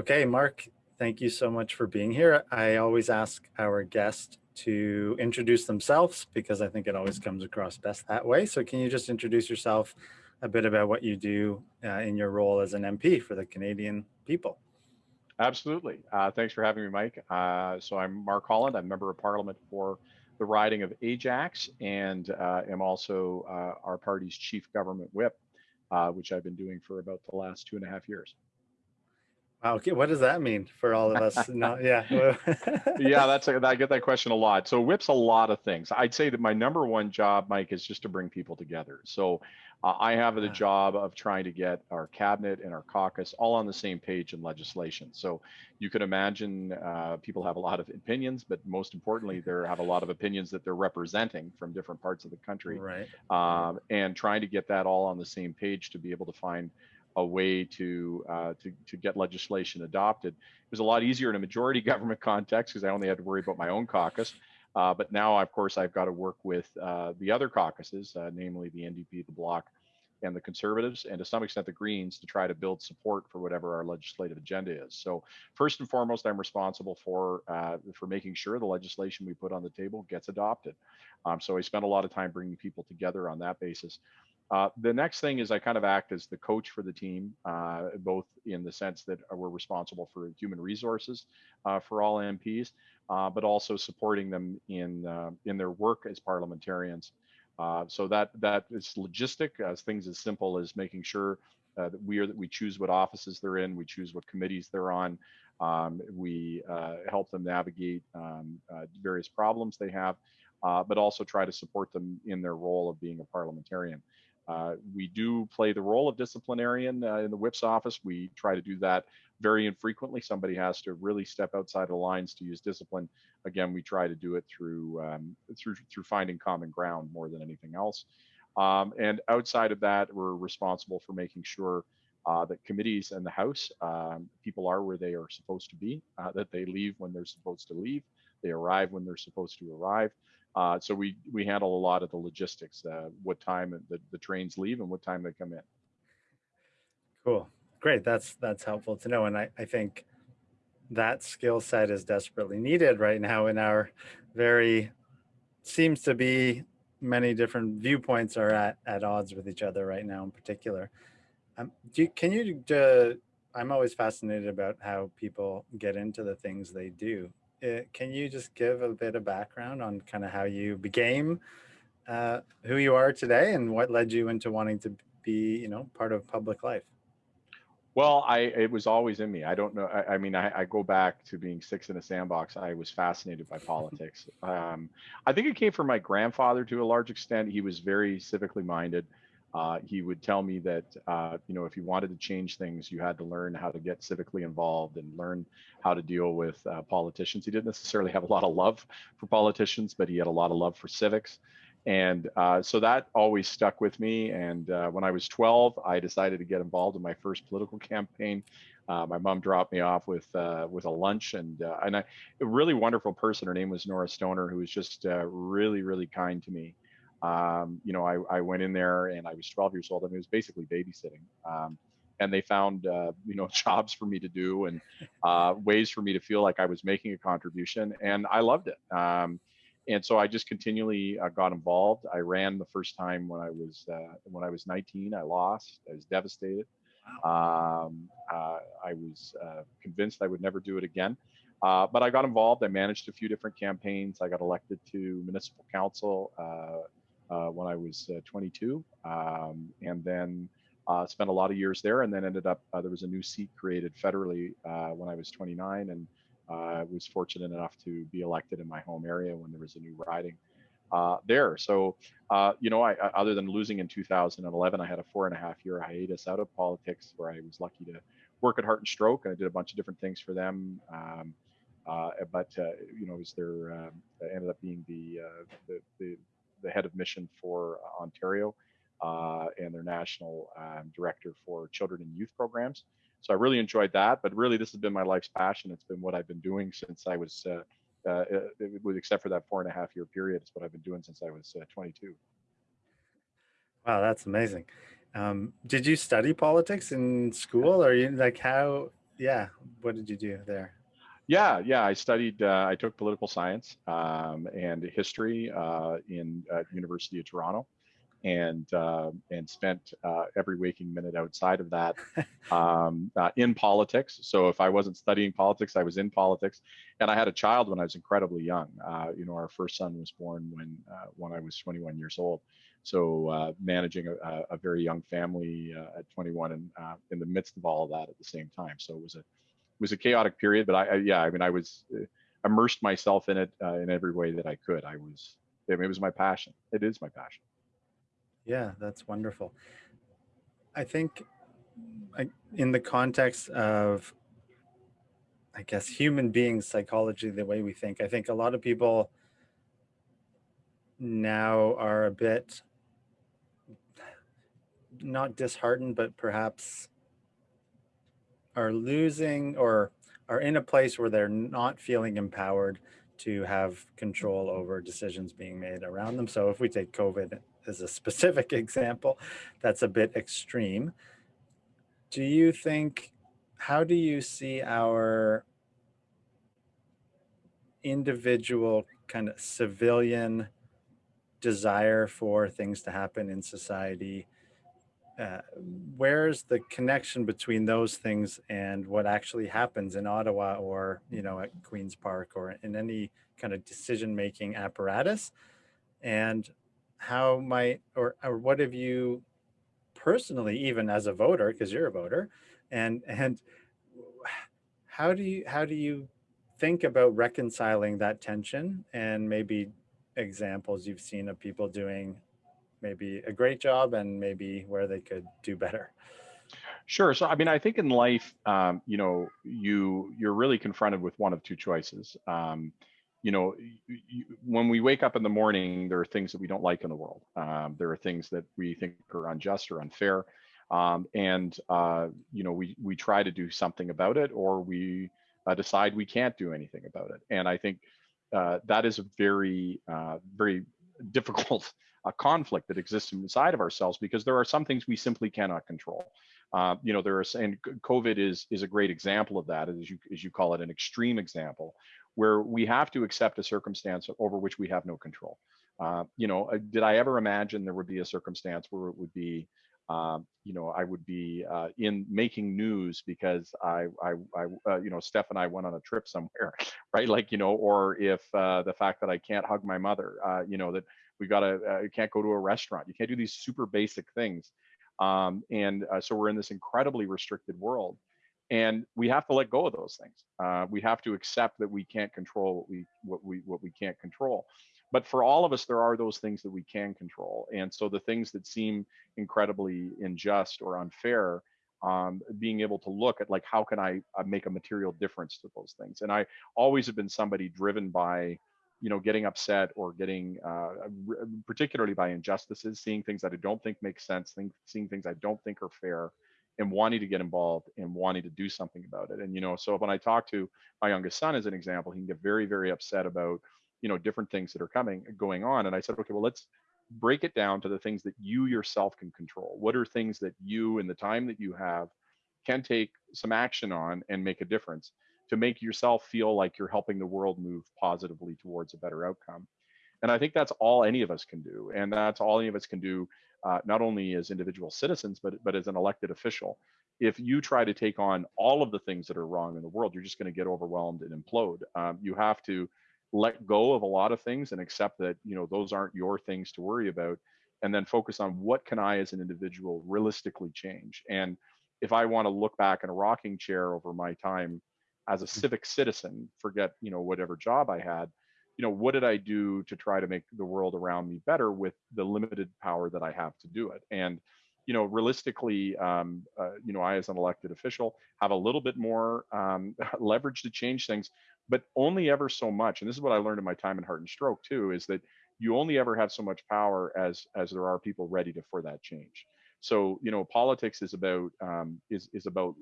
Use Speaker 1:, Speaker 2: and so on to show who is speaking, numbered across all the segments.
Speaker 1: Okay, Mark, thank you so much for being here. I always ask our guest to introduce themselves because I think it always comes across best that way. So can you just introduce yourself a bit about what you do uh, in your role as an MP for the Canadian people?
Speaker 2: Absolutely. Uh, thanks for having me, Mike. Uh, so I'm Mark Holland. I'm member of parliament for the riding of Ajax and uh, am also uh, our party's chief government whip, uh, which I've been doing for about the last two and a half years.
Speaker 1: Wow, okay, what does that mean for all of us? no, yeah.
Speaker 2: yeah, that's a, I get that question a lot. So whips a lot of things. I'd say that my number one job, Mike, is just to bring people together. So uh, I have the job of trying to get our cabinet and our caucus all on the same page in legislation. So you can imagine uh, people have a lot of opinions, but most importantly, they have a lot of opinions that they're representing from different parts of the country.
Speaker 1: Right.
Speaker 2: Um, and trying to get that all on the same page to be able to find a way to, uh, to, to get legislation adopted. It was a lot easier in a majority government context because I only had to worry about my own caucus. Uh, but now, of course, I've got to work with uh, the other caucuses, uh, namely the NDP, the Bloc, and the Conservatives, and to some extent the Greens, to try to build support for whatever our legislative agenda is. So, first and foremost, I'm responsible for uh, for making sure the legislation we put on the table gets adopted. Um, so, I spend a lot of time bringing people together on that basis. Uh, the next thing is I kind of act as the coach for the team, uh, both in the sense that we're responsible for human resources uh, for all MPs, uh, but also supporting them in uh, in their work as parliamentarians. so that that is logistic, as things as simple as making sure that we are that we choose what offices they're in, we choose what committees they're on, um, we help them navigate um, various problems they have, but also try to support them in their role of being a parliamentarian. Uh, we do play the role of disciplinarian uh, in the whip's office. We try to do that very infrequently. Somebody has to really step outside the lines to use discipline. Again, we try to do it through um, through through finding common ground more than anything else. Um, and outside of that, we're responsible for making sure uh, that committees and the House um, people are where they are supposed to be, uh, that they leave when they're supposed to leave, they arrive when they're supposed to arrive, uh, so we we handle a lot of the logistics, uh, what time the, the trains leave and what time they come in.
Speaker 1: Cool, great. That's that's helpful to know, and I I think that skill set is desperately needed right now in our very seems to be many different viewpoints are at at odds with each other right now in particular. Um, do can you? Uh, I'm always fascinated about how people get into the things they do uh, can you just give a bit of background on kind of how you became uh, who you are today and what led you into wanting to be, you know, part of public life?
Speaker 2: Well, I it was always in me. I don't know. I, I mean, I, I, go back to being six in a sandbox. I was fascinated by politics. Um, I think it came from my grandfather to a large extent. He was very civically minded. Uh, he would tell me that uh, you know if you wanted to change things, you had to learn how to get civically involved and learn how to deal with uh, politicians. He didn't necessarily have a lot of love for politicians, but he had a lot of love for civics, and uh, so that always stuck with me. And uh, when I was 12, I decided to get involved in my first political campaign. Uh, my mom dropped me off with with a lunch, and and I, a really wonderful person. Her name was Nora Stoner, who was just really really kind to me um, you know, I, I went in there and I was 12 years old. I mean, it was basically babysitting. Um, and they found, uh, you know, jobs for me to do and uh, ways for me to feel like I was making a contribution. And I loved it. Um, and so I just continually uh, got involved. I ran the first time when I was uh, when I was 19. I lost. I was devastated. Wow. Um, uh, I was uh, convinced I would never do it again. but I got involved. I managed a few different campaigns. I got elected to municipal council uh, when I was uh, 22, um, and then uh, spent a lot of years there, and then ended up there was a new seat created federally when I was 29, and I was fortunate enough to be elected in my home area when there was a new riding. Uh, there. So, uh, you know, I, I, other than losing in 2011, I had a four and a half year hiatus out of politics where I was lucky to work at Heart and Stroke and I did a bunch of different things for them. Um, uh, but, you know, it was there, um, ended up being the, the, the, the head of mission for uh, Ontario uh, and their national um, director for children and youth programs. So I really enjoyed that, but really this has been my life's passion. It's been what I've been doing since I was, uh, uh, with except for that four and a half year period, it's what I've been doing since I was uh, 22.
Speaker 1: Wow, that's amazing. Um, did you study politics in school or you like how, yeah, what did you do there?
Speaker 2: Yeah, yeah. I studied. Uh, I took political science um, and history uh, in uh, University of Toronto, and uh, and spent uh, every waking minute outside of that um, uh, in politics. So if I wasn't studying politics, I was in politics, and I had a child when I was incredibly young. you know, our first son was born when when I was 21 years old. So managing a, a, very young family at 21 and in the midst of all of that at the same time. So it was a was a chaotic period, but I, I yeah, I mean, I was uh, immersed myself in it uh, in every way that I could. I was, I mean, it was my passion. It is my passion.
Speaker 1: Yeah, that's wonderful. I think I, in the context of, I guess, human beings psychology, the way we think, I think a lot of people now are a bit not disheartened, but perhaps are losing or are in a place where they're not feeling empowered to have control over decisions being made around them. So if we take COVID as a specific example, that's a bit extreme. Do you think, how do you see our individual kind of civilian desire for things to happen in society uh, where's the connection between those things and what actually happens in Ottawa or, you know, at Queen's Park or in any kind of decision-making apparatus? And how might, or, or what have you personally, even as a voter, because you're a voter, and, and how do you, how do you think about reconciling that tension and maybe examples you've seen of people doing maybe a great job and maybe where they could do better?
Speaker 2: Sure. So, I mean, I think in life, um, you know, you you're really confronted with one of two choices. Um, you know, you, when we wake up in the morning, there are things that we don't like in the world. Um, there are things that we think are unjust or unfair, um, and uh, you know, we we try to do something about it, or we uh, decide we can't do anything about it. And I think uh, that is a very uh, very difficult a conflict that exists inside of ourselves because there are some things we simply cannot control. Uh, you know, there are, and COVID is is a great example of that, as you as you call it, an extreme example, where we have to accept a circumstance over which we have no control. Uh, you know, uh, did I ever imagine there would be a circumstance where it would be, um, you know, I would be uh, in making news because I, I, I uh, you know, Steph and I went on a trip somewhere, right? Like, you know, or if uh, the fact that I can't hug my mother, uh, you know, that we gotta uh, you can't go to a restaurant. You can't do these super basic things. Um, and uh, so we're in this incredibly restricted world and we have to let go of those things. Uh, we have to accept that we can't control what we what we what we can't control. But for all of us there are those things that we can control. And so the things that seem incredibly unjust or unfair um, being able to look at like how can i uh, make a material difference to those things? And i always have been somebody driven by you know, getting upset or getting, uh, particularly by injustices, seeing things that I don't think make sense, think, seeing things I don't think are fair, and wanting to get involved and wanting to do something about it. And you know, so when I talk to my youngest son as an example, he can get very, very upset about, you know, different things that are coming, going on. And I said, okay, well, let's break it down to the things that you yourself can control. What are things that you, in the time that you have, can take some action on and make a difference? To make yourself feel like you're helping the world move positively towards a better outcome. And I think that's all any of us can do. And that's all any of us can do, uh, not only as individual citizens, but, but as an elected official. If you try to take on all of the things that are wrong in the world, you're just going to get overwhelmed and implode. Um, you have to let go of a lot of things and accept that, you know, those aren't your things to worry about. And then focus on what can I as an individual realistically change. And if I want to look back in a rocking chair over my time as a mm. civic citizen, forget, you know, whatever job I had, you know, what did I do to try to make the world around me better with the limited power that I have to do it? And, you know, realistically, um, uh, you know, I as an elected official have a little bit more um, leverage to change things, but only ever so much. And this is what I learned in my time in Heart and Stroke too, is that you only ever have so much power as as there are people ready to for that change. So you know, politics is about um, is is about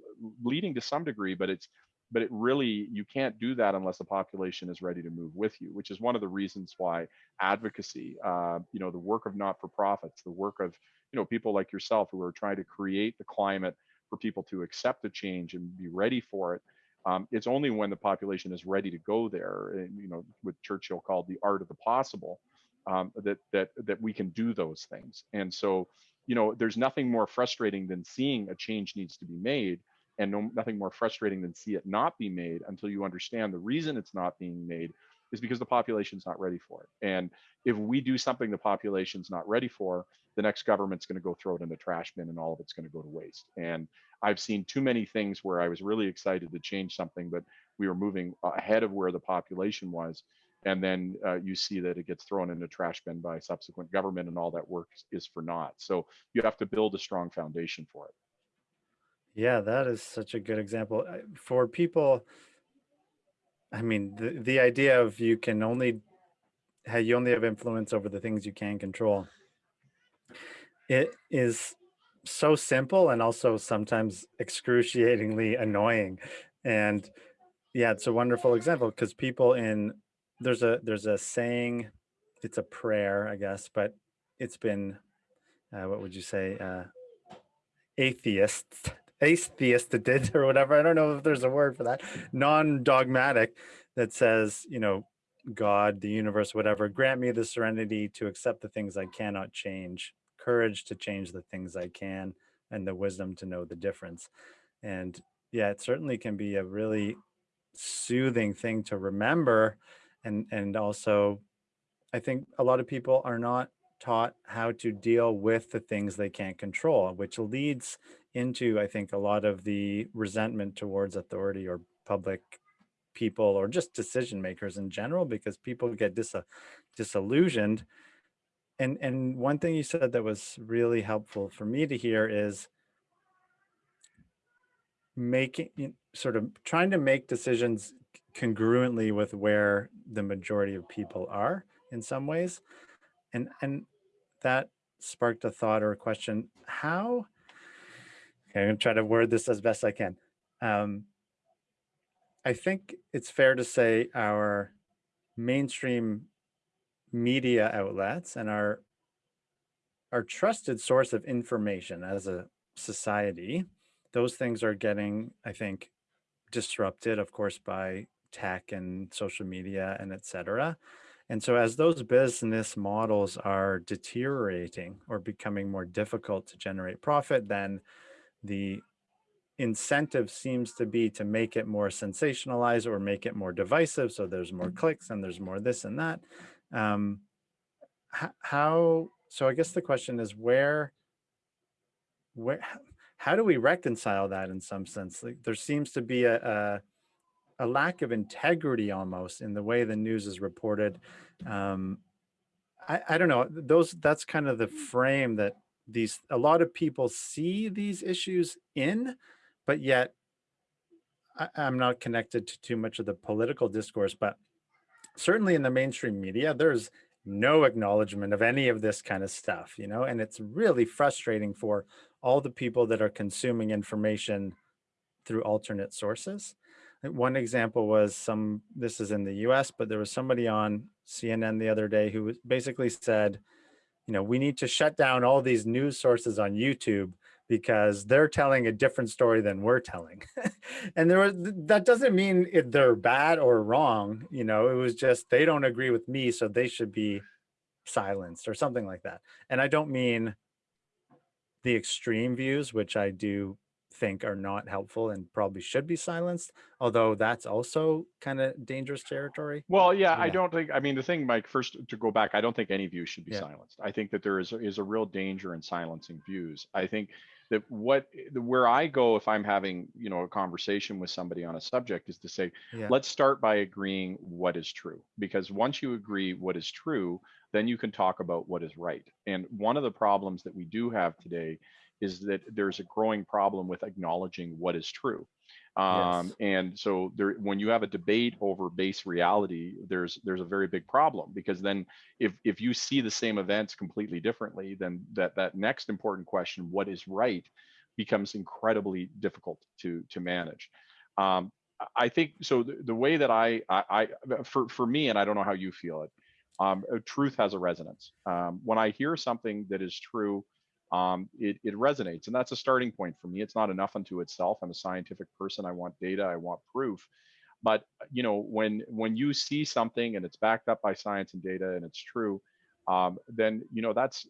Speaker 2: leading to some degree, but it's but it really you can't do that unless the population is ready to move with you which is one of the reasons why advocacy uh, you know the work of not-for-profits the work of you know people like yourself who are trying to create the climate for people to accept the change and be ready for it. Um, it's only when the population is ready to go there, and, you know, what Churchill called the art of the possible, um, that that that we can do those things. And so, you know, there's nothing more frustrating than seeing a change needs to be made, and no, nothing more frustrating than see it not be made until you understand the reason it's not being made is because the population's not ready for it. And if we do something the population's not ready for, the next government's going to go throw it in the trash bin and all of it's going to go to waste. And I've seen too many things where I was really excited to change something, but we were moving ahead of where the population was. And then uh, you see that it gets thrown in the trash bin by subsequent government and all that work is for naught. So you have to build a strong foundation for it.
Speaker 1: Yeah, that is such a good example. For people, I mean, the, the idea of you can only, you only have influence over the things you can control. It is so simple and also sometimes excruciatingly annoying. And yeah, it's a wonderful example because people in, there's a, there's a saying, it's a prayer, I guess, but it's been, uh, what would you say? Uh, atheists atheisted or whatever. I don't know if there's a word for that. Non-dogmatic that says you know god the universe whatever grant me the serenity to accept the things i cannot change courage to change the things i can and the wisdom to know the difference. And yeah it certainly can be a really soothing thing to remember. And and also i think a lot of people are not taught how to deal with the things they can't control, which leads into, I think, a lot of the resentment towards authority or public people or just decision makers in general, because people get dis disillusioned. And, and one thing you said that was really helpful for me to hear is making sort of trying to make decisions congruently with where the majority of people are in some ways and and that sparked a thought or a question. How okay, i'm to try to word this as best i can. Um, i think it's fair to say our mainstream media outlets and our our trusted source of information as a society those things are getting i think disrupted of course by tech and social media and etc and so as those business models are deteriorating or becoming more difficult to generate profit, then the incentive seems to be to make it more sensationalized or make it more divisive. So there's more clicks and there's more this and that. Um, how, so I guess the question is where, where, how do we reconcile that in some sense? Like there seems to be a, a a lack of integrity almost in the way the news is reported. Um, I, I don't know, those that's kind of the frame that these a lot of people see these issues in, but yet I, I'm not connected to too much of the political discourse, but certainly in the mainstream media, there's no acknowledgement of any of this kind of stuff, you know, and it's really frustrating for all the people that are consuming information through alternate sources. One example was some, this is in the US, but there was somebody on CNN the other day who basically said, you know, we need to shut down all these news sources on YouTube because they're telling a different story than we're telling. and there was, that doesn't mean if they're bad or wrong, you know, it was just, they don't agree with me, so they should be silenced or something like that. And I don't mean the extreme views, which I do think are not helpful and probably should be silenced, although that's also kind of dangerous territory.
Speaker 2: Well, yeah, yeah, I don't think, I mean, the thing, Mike, first to go back, I don't think any view should be yeah. silenced. I think that there is, is a real danger in silencing views. I think that what, the where I go if I'm having, you know, a conversation with somebody on a subject is to say, yeah. let's start by agreeing what is true. Because once you agree what is true, then you can talk about what is right. And one of the problems that we do have today is that there's a growing problem with acknowledging what is true. Um, yes. And so there, when you have a debate over base reality, there's there's a very big problem because then if if you see the same events completely differently, then that that next important question, what is right, becomes incredibly difficult to to manage. Um, I think so. The, the way that I, I, I, for for me, and I don't know how you feel it, um, truth has a resonance. Um, when I hear something that is true, um, it, it resonates. And that's a starting point for me. It's not enough unto itself. I'm a scientific person. I want data. I want proof. But you know, when when you see something and it's backed up by science and data and it's true, um, then you know that's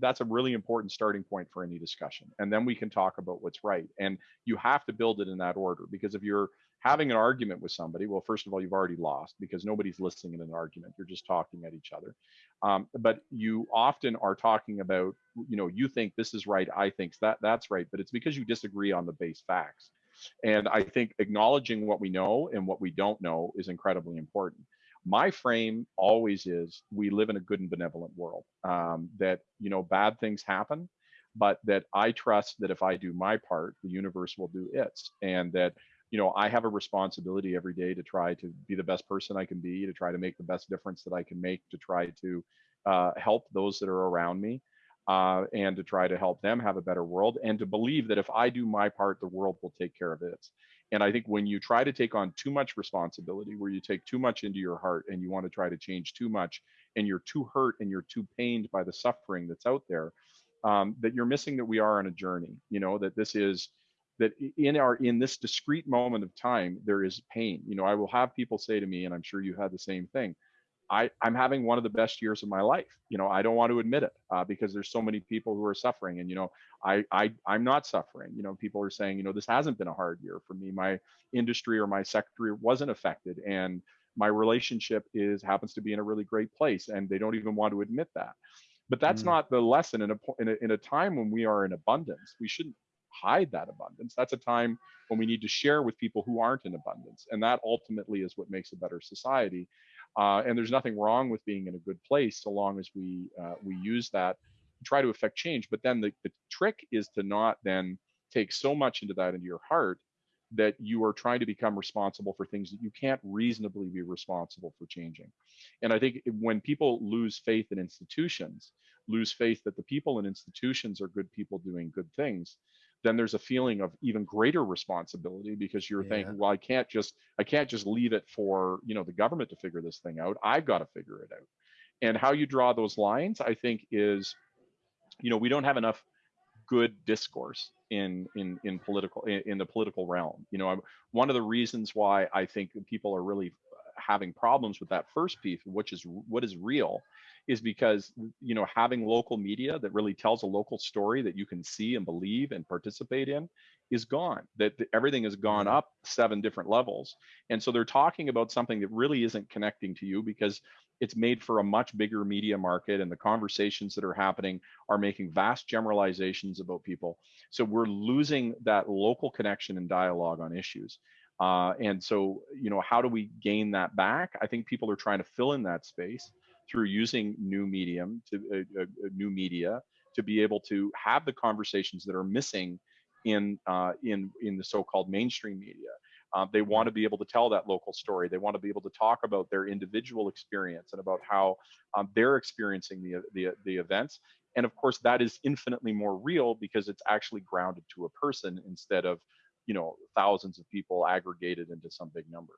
Speaker 2: that's a really important starting point for any discussion. And then we can talk about what's right. And you have to build it in that order because if you're having an argument with somebody, well, first of all, you've already lost because nobody's listening in an argument. You're just talking at each other. Um, but you often are talking about, you know, you think this is right, I think that that's right, but it's because you disagree on the base facts. And I think acknowledging what we know and what we don't know is incredibly important. My frame always is we live in a good and benevolent world, um, that, you know, bad things happen, but that I trust that if I do my part, the universe will do its. And that, you know, I have a responsibility every day to try to be the best person I can be, to try to make the best difference that I can make, to try to uh, help those that are around me uh, and to try to help them have a better world and to believe that if I do my part, the world will take care of its. And I think when you try to take on too much responsibility, where you take too much into your heart and you want to try to change too much, and you're too hurt and you're too pained by the suffering that's out there, um, that you're missing that we are on a journey. You know that this is that in our in this discrete moment of time there is pain. You know, I will have people say to me, and I'm sure you had the same thing. I, I'm having one of the best years of my life. You know, I don't want to admit it uh, because there's so many people who are suffering, and you know, I, I I'm not suffering. You know, people are saying, you know, this hasn't been a hard year for me. My industry or my sector wasn't affected, and my relationship is happens to be in a really great place, and they don't even want to admit that. But that's mm. not the lesson in a, in a in a time when we are in abundance. We shouldn't hide that abundance. That's a time when we need to share with people who aren't in abundance, and that ultimately is what makes a better society. Uh, and there's nothing wrong with being in a good place so long as we uh, we use that try to affect change. But then the, the trick is to not then take so much into that into your heart that you are trying to become responsible for things that you can't reasonably be responsible for changing. And I think when people lose faith in institutions, lose faith that the people in institutions are good people doing good things, then there's a feeling of even greater responsibility because you're yeah. thinking, well, I can't just I can't just leave it for you know the government to figure this thing out. I've got to figure it out. And how you draw those lines, I think, is you know we don't have enough good discourse in in in political in, in the political realm. You know, I'm, one of the reasons why I think people are really having problems with that first piece, which is what is real, is because you know having local media that really tells a local story that you can see and believe and participate in is gone that everything has gone mm-hmm. up seven different levels. And so they're talking about something that really isn't connecting to you because it's made for a much bigger media market and the conversations that are happening are making vast generalizations about people. So we're losing that local connection and dialogue on issues uh, and so you know how do we gain that back i think people are trying to fill in that space through using new medium to uh, uh, new media to be able to have the conversations that are missing in uh, in in the so-called mainstream media. Uh, they want to be able to tell that local story. They want to be able to talk about their individual experience and about how um, they're experiencing the, the the events. And of course, that is infinitely more real because it's actually grounded to a person instead of you know thousands of people aggregated into some big number.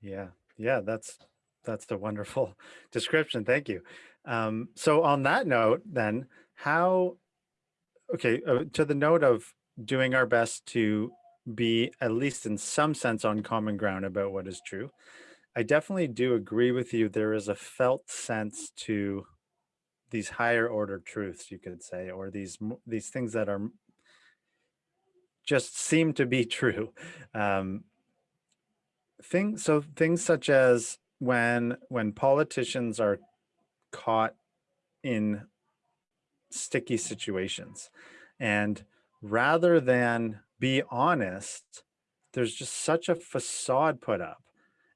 Speaker 1: Yeah, yeah, that's that's a wonderful description. Thank you. Um, so on that note, then, how, okay, uh, to the note of doing our best to be at least in some sense on common ground about what is true. I definitely do agree with you. There is a felt sense to these higher order truths, you could say, or these these things that are just seem to be true. Um, things so things such as when when politicians are caught in sticky situations and rather than be honest there's just such a facade put up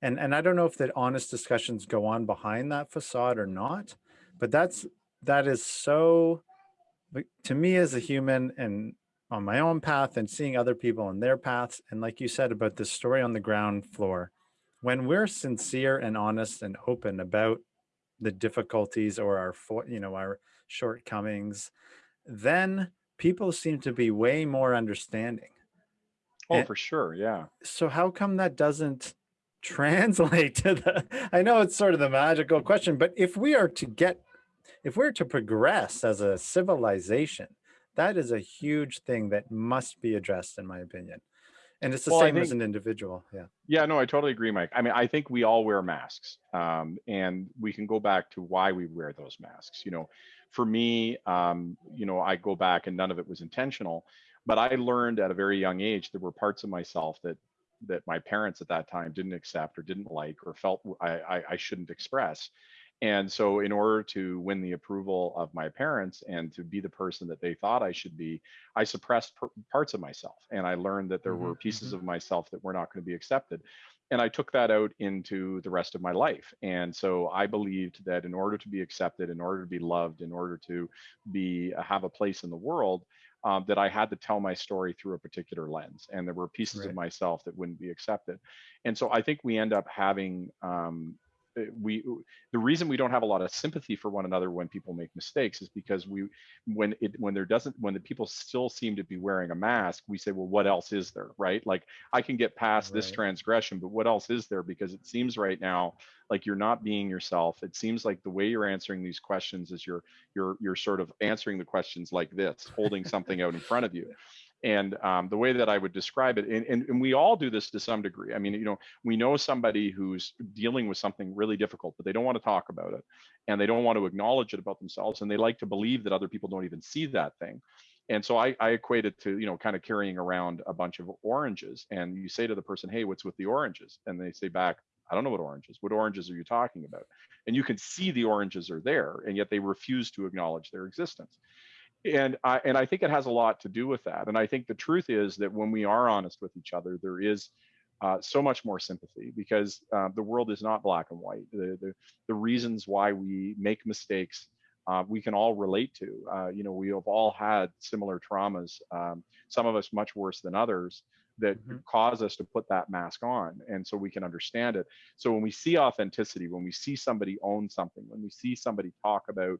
Speaker 1: and and i don't know if that honest discussions go on behind that facade or not but that's that is so to me as a human and on my own path and seeing other people on their paths and like you said about this story on the ground floor when we're sincere and honest and open about the difficulties or our you know our shortcomings then people seem to be way more understanding.
Speaker 2: Oh and for sure yeah.
Speaker 1: so how come that doesn't translate to the i know it's sort of the magical question but if we are to get if we're to progress as a civilization, that is a huge thing that must be addressed, in my opinion. And it's the
Speaker 2: Well,
Speaker 1: same as an individual. Yeah.
Speaker 2: Yeah, no, I totally agree, Mike. I mean, I think we all wear masks, um, and we can go back to why we wear those masks. You know, for me, um, you know, I go back, and none of it was intentional, but I learned at a very young age there were parts of myself that that my parents at that time didn't accept or didn't like or felt I, I, I shouldn't express. And so, in order to win the approval of my parents and to be the person that they thought I should be, I suppressed per- parts of myself. And I learned that there
Speaker 1: hmm
Speaker 2: were pieces
Speaker 1: hmm
Speaker 2: of myself that were not going to be accepted. And I took that out into the rest of my life. And so I believed that in order to be accepted, in order to be loved, in order to be uh, have a place in the world, um, that I had to tell my story through a particular lens. And there were pieces of myself that wouldn't be accepted. And so I think we end up having um, Eh, we the reason we don't have a lot of sympathy for one another when people make mistakes is because we when it when there doesn't when the people still seem to be wearing a mask we say well what else is there? Right? Like i can get past this transgression but what else is there? Because it seems right now like you're not being yourself. It seems like the way you're answering these questions is you're you're you're sort of answering the questions like this holding something out in front of you and um, the way that I would describe it, and, and, and we all do this to some degree. I mean, you know, we know somebody who's dealing with something really difficult, but they don't want to talk about it and they don't want to acknowledge it about themselves. And they like to believe that other people don't even see that thing. And so I, I equate it to, you know, kind of carrying around a bunch of oranges. And you say to the person, hey, what's with the oranges? And they say back, I don't know what oranges. What oranges are you talking about? And you can see the oranges are there, and yet they refuse to acknowledge their existence and I and I think it has a lot to do with that. And I think the truth is that when we are honest with each other, there is uh, so much more sympathy because uh, the world is not black and white. The the, the reasons why we make mistakes. Uh, we can all relate to. Uh, you know, we have all had similar traumas. Um, some of us much worse than others that
Speaker 1: hmm
Speaker 2: cause us to put that mask on, and so we can understand it. So when we see authenticity, when we see somebody own something, when we see somebody talk about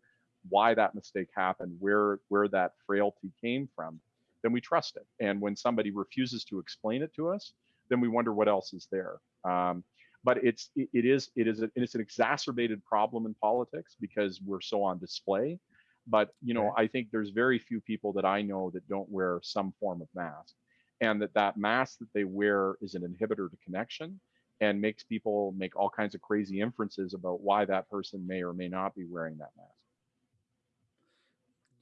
Speaker 2: why that mistake happened, where where that frailty came from, then we trust it. And when somebody refuses to explain it to us, then we wonder what else is there. Um, but it's it, it is it is a, it's an exacerbated problem in politics because we're so on display. But you know,
Speaker 1: Right.
Speaker 2: I think there's very few people that I know that don't wear some form of mask, and that that mask that they wear is an inhibitor to connection and makes people make all kinds of crazy inferences about why that person may or may not be wearing that mask.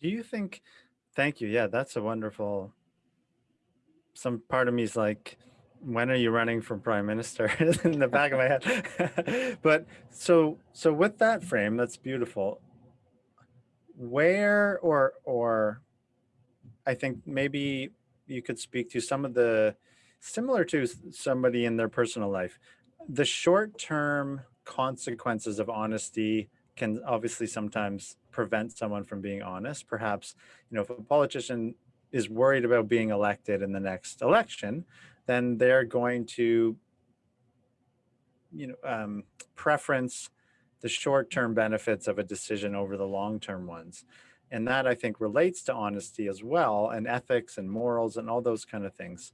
Speaker 1: Do you think? Thank you. Yeah, that's a wonderful. Some part of me is like, when are you running for prime minister? in the back of my head. but so so with that frame, that's beautiful. Where or or I think maybe you could speak to some of the similar to somebody in their personal life. The short-term consequences of honesty can obviously sometimes prevent someone from being honest. Perhaps, you know, if a politician is worried about being elected in the next election, then they're going to, you know, um, preference the short-term benefits of a decision over the long-term ones. And that I think relates to honesty as well, and ethics and morals and all those kind of things.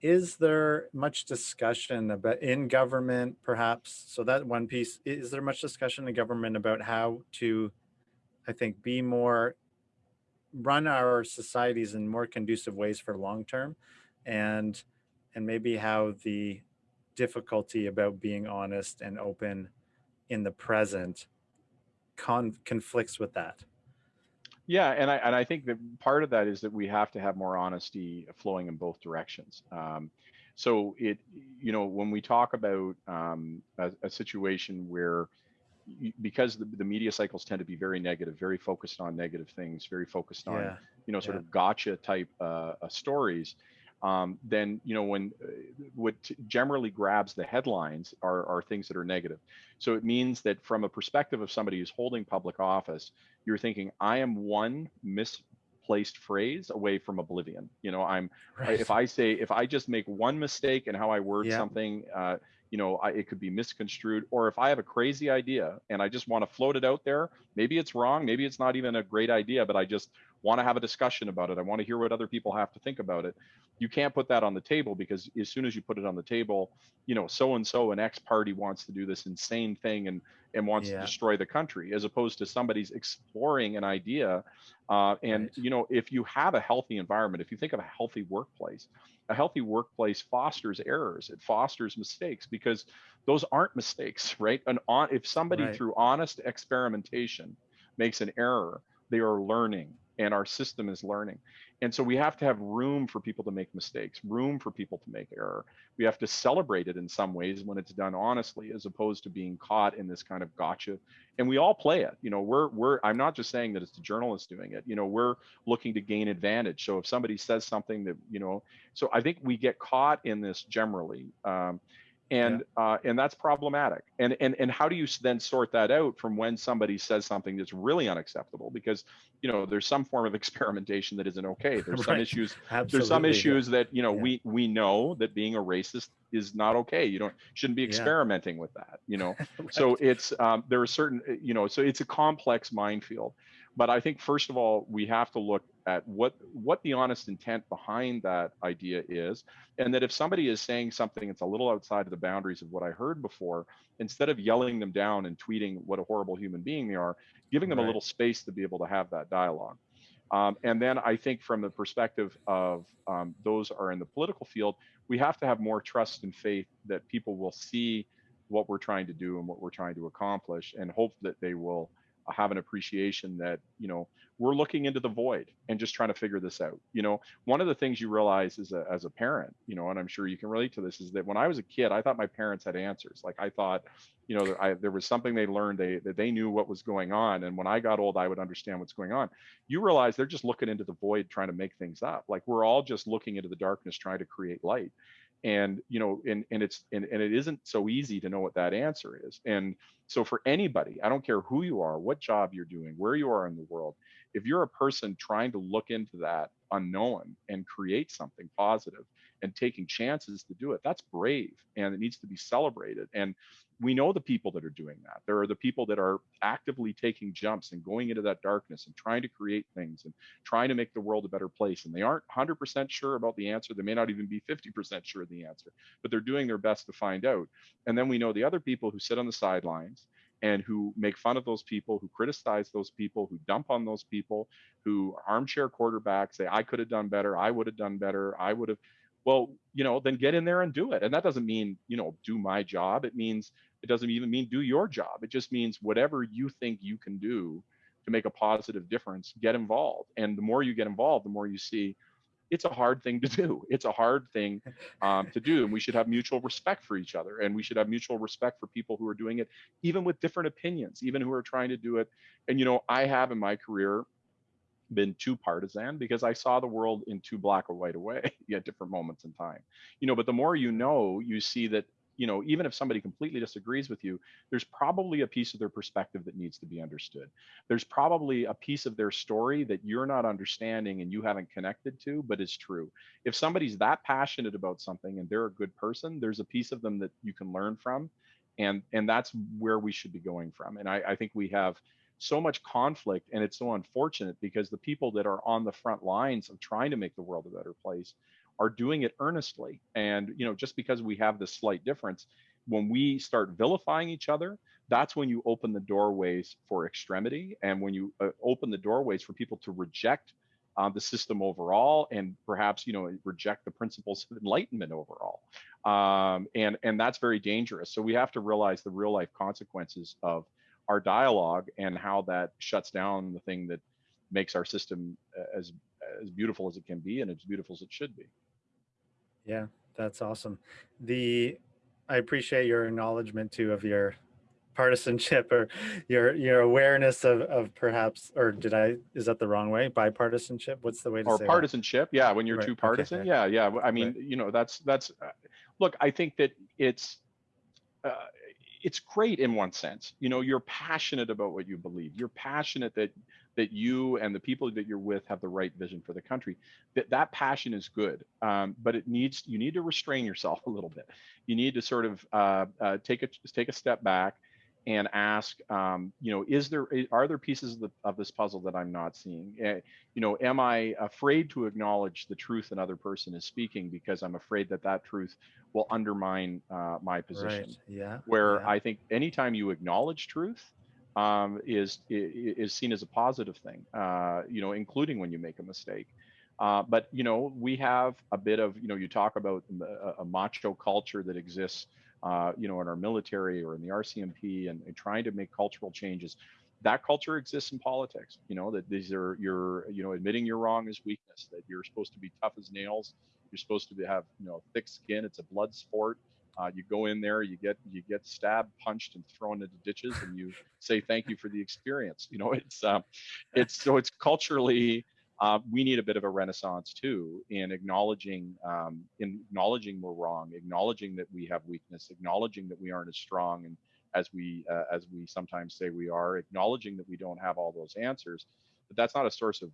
Speaker 1: Is there much discussion about in government, perhaps? So that one piece, is there much discussion in government about how to, I think, be more, run our societies in more conducive ways for long term, and and maybe how the difficulty about being honest and open in the present con- conflicts with that.
Speaker 2: Yeah, and I and I think that part of that is that we have to have more honesty flowing in both directions. Um, so it, you know, when we talk about um, a, a situation where, because the, the media cycles tend to be very negative, very focused on negative things, very focused on,
Speaker 1: Yeah,
Speaker 2: you know, sort
Speaker 1: yeah,
Speaker 2: of gotcha type uh, uh, stories, um, then you know when uh, what generally grabs the headlines are are things that are negative. So it means that from a perspective of somebody who's holding public office you're thinking i am one misplaced phrase away from oblivion. You know i'm I- if i say if i just make one mistake in how i word
Speaker 1: Yeah,
Speaker 2: something uh, you know I, it could be misconstrued or if i have a crazy idea and i just want to float it out there maybe it's wrong maybe it's not even a great idea but i just want to have a discussion about it. I want to hear what other people have to think about it. You can't put that on the table because as soon as you put it on the table, you know, so and so an X party wants to do this insane thing and and wants
Speaker 1: Yeah.
Speaker 2: to destroy the country, as opposed to somebody's exploring an idea. Uh, and
Speaker 1: Right.
Speaker 2: you know, if you have a healthy environment, if you think of a healthy workplace, a healthy workplace fosters errors. It fosters mistakes because those aren't mistakes, right? And on if somebody
Speaker 1: Right.
Speaker 2: through honest experimentation makes an error, they are learning and our system is learning. And so we have to have room for people to make mistakes, room for people to make error. We have to celebrate it in some ways when it's done honestly, as opposed to being caught in this kind of gotcha. And we all play it. You know, we're we're I'm not just saying that it's the journalists doing it. You know, we're looking to gain advantage. So if somebody says something that, you know, so I think we get caught in this generally. Um, and uh, and that's problematic. And and and how do you then sort that out from when somebody says something that's really unacceptable? Because you know there's some form of experimentation that isn't okay. There's some issues.
Speaker 1: Absolutely.
Speaker 2: There's some
Speaker 1: yeah.
Speaker 2: issues that you know
Speaker 1: Yeah.
Speaker 2: we we know that being a racist is not okay. You don't shouldn't be
Speaker 1: Yeah.
Speaker 2: experimenting with that. You know.
Speaker 1: Right.
Speaker 2: So it's um, there are certain you know so it's a complex minefield. But I think first of all we have to look at what what the honest intent behind that idea is, and that if somebody is saying something that's a little outside of the boundaries of what I heard before, instead of yelling them down and tweeting what a horrible human being they are, giving them a little space to be able to have that dialogue. Um, and then I think from the perspective of um, those are in the political field, we have to have more trust and faith that people will see what we're trying to do and what we're trying to accomplish, and hope that they will have an appreciation that you know we're looking into the void and just trying to figure this out. You know, one of the things you realize as a as a parent, you know, and I'm sure you can relate to this, is that when I was a kid, I thought my parents had answers. Like I thought, you know, I, there was something they learned, they that they knew what was going on, and when I got old, I would understand what's going on. You realize they're just looking into the void, trying to make things up. Like we're all just looking into the darkness, trying to create light. And you know, and and it's and, and it isn't so easy to know what that answer is. And so for anybody, I don't care who you are, what job you're doing, where you are in the world, if you're a person trying to look into that unknown and create something positive and taking chances to do it, that's brave and it needs to be celebrated. And we know the people that are doing that. There are the people that are actively taking jumps and going into that darkness and trying to create things and trying to make the world a better place. And they aren't 100% sure about the answer. They may not even be 50% sure of the answer, but they're doing their best to find out. And then we know the other people who sit on the sidelines and who make fun of those people, who criticize those people, who dump on those people, who armchair quarterbacks say, I could have done better, I would have done better, I would have. Well, you know, then get in there and do it. And that doesn't mean, you know, do my job. It means, it doesn't even mean do your job. It just means whatever you think you can do to make a positive difference, get involved. And the more you get involved, the more you see it's a hard thing to do. It's a hard thing um, to do, and we should have mutual respect for each other, and we should have mutual respect for people who are doing it, even with different opinions, even who are trying to do it. And you know, I have in my career been too partisan because I saw the world in too black or white a way at different moments in time. You know, but the more you know, you see that you know, even if somebody completely disagrees with you, there's probably a piece of their perspective that needs to be understood. There's probably a piece of their story that you're not understanding and you haven't connected to, but is true. If somebody's that passionate about something and they're a good person, there's a piece of them that you can learn from. And and that's where we should be going from. And I, I think we have so much conflict and it's so unfortunate because the people that are on the front lines of trying to make the world a better place are doing it earnestly. And you know, just because we have this slight difference, when we start vilifying each other, that's when you open the doorways for extremity, and when you uh, open the doorways for people to reject uh, the system overall, and perhaps you know reject the principles of enlightenment overall. Um, and and that's very dangerous. So we have to realize the real life consequences of our dialogue and how that shuts down the thing that makes our system uh, as as beautiful as it can be and as beautiful as it should be.
Speaker 1: Yeah, that's awesome. The I appreciate your acknowledgement too of your partisanship or your your awareness of of perhaps or did I is that the wrong way? Bipartisanship? What's the way to
Speaker 2: or
Speaker 1: say that?
Speaker 2: partisanship yeah when you're
Speaker 1: Right,
Speaker 2: too partisan
Speaker 1: yeah.
Speaker 2: yeah yeah i mean
Speaker 1: Right.
Speaker 2: you know that's that's uh, look i think that it's uh, it's great in one sense. You know you're passionate about what you believe. You're passionate that that you and the people that you're with have the right vision for the country. That that passion is good um, but it needs you need to restrain yourself a little bit. You need to sort of uh, uh, take a take a step back and ask, um, you know, is there are there pieces of, the, of this puzzle that I'm not seeing? Uh, you know, am I afraid to acknowledge the truth another person is speaking because I'm afraid that that truth will undermine uh, my position?
Speaker 1: Right. Yeah.
Speaker 2: Where
Speaker 1: Yeah.
Speaker 2: I think anytime you acknowledge truth um, is is seen as a positive thing, uh, you know, including when you make a mistake. Uh, but you know, we have a bit of you know, you talk about a, a macho culture that exists, uh, you know, in our military or in the RCMP, and, and trying to make cultural changes. That culture exists in politics. You know that these are you're you know admitting you're wrong is weakness. That you're supposed to be tough as nails. You're supposed to be, have you know thick skin. It's a blood sport. Uh, you go in there, you get you get stabbed, punched, and thrown into ditches, and you say thank you for the experience. You know, it's um, it's so it's culturally uh, we need a bit of a renaissance too in acknowledging um, in acknowledging we're wrong, acknowledging that we have weakness, acknowledging that we aren't as strong and as we uh, as we sometimes say we are, acknowledging that we don't have all those answers. But that's not a source of